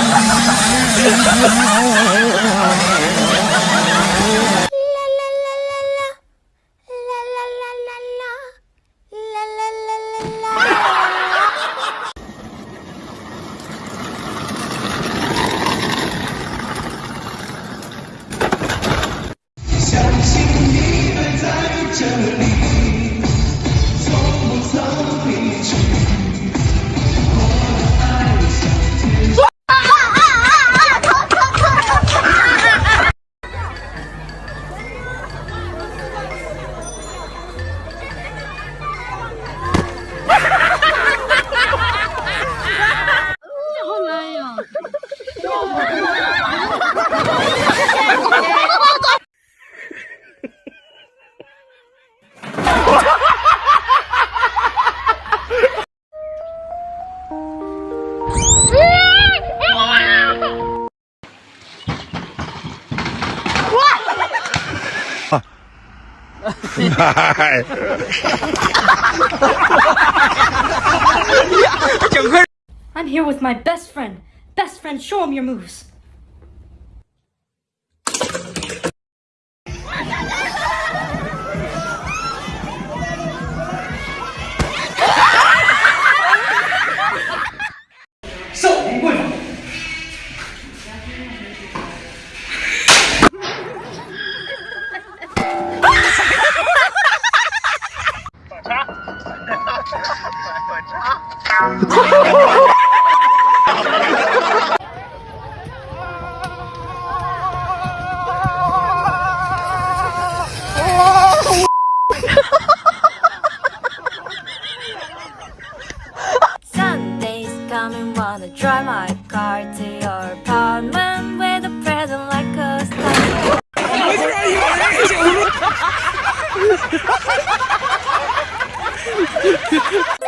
Oh, my God. I'm here with my best friend. Best friend, show him your moves. Drive my car to your apartment with a present like a star. You,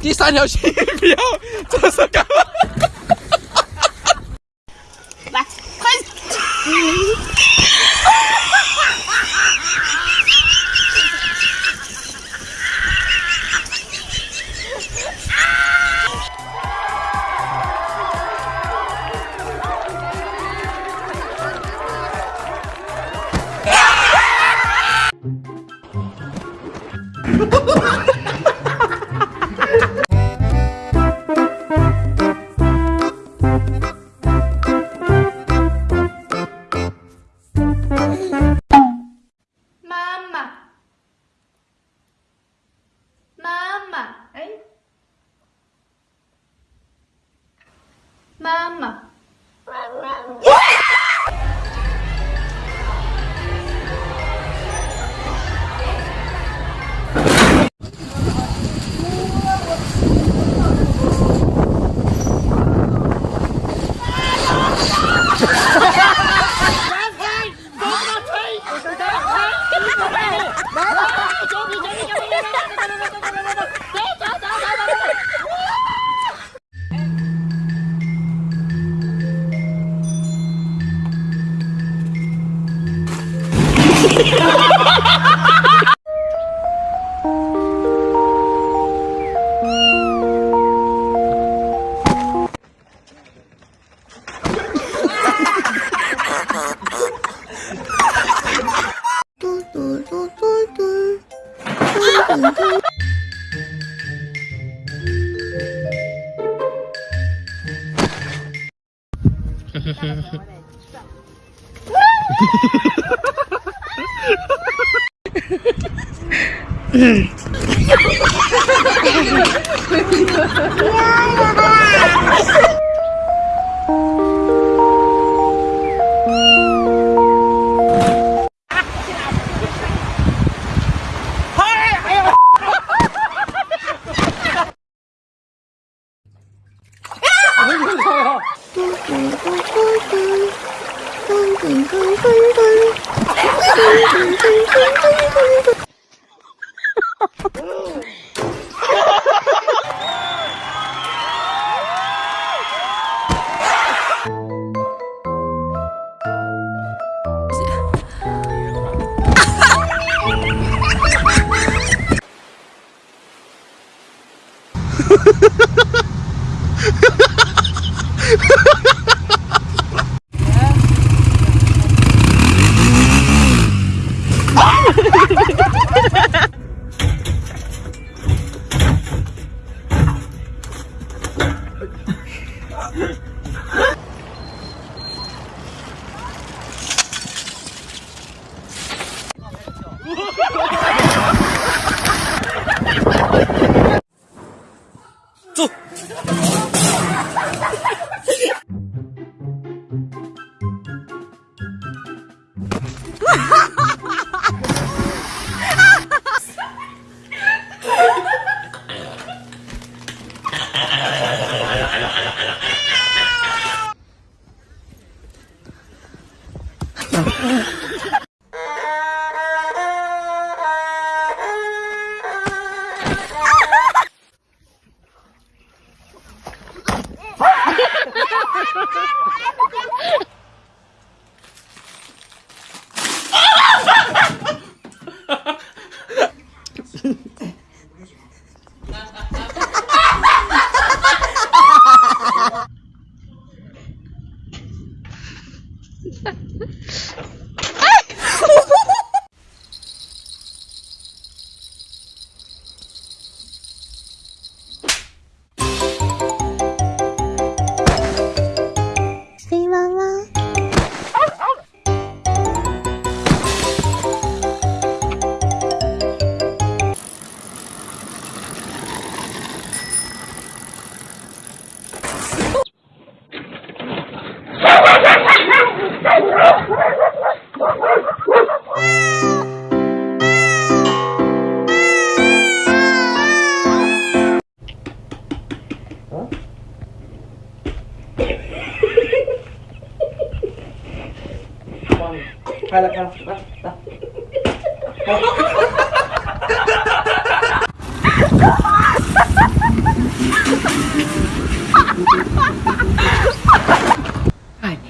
第三条新鱼 不要这是干 Từ từ, từ từ. yeah.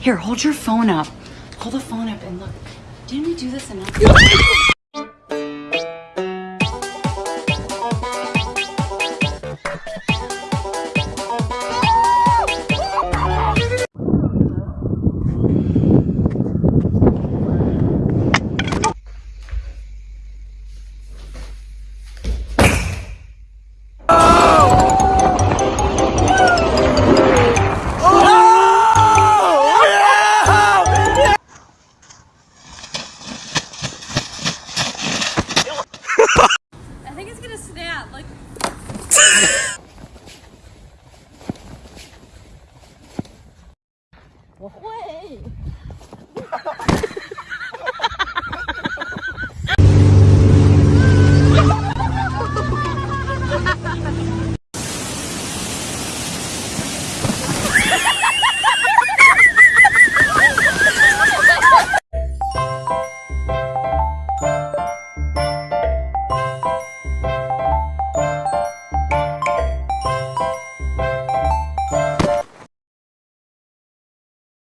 Here, hold your phone up. Hold the phone up and look. Didn't we do this enough?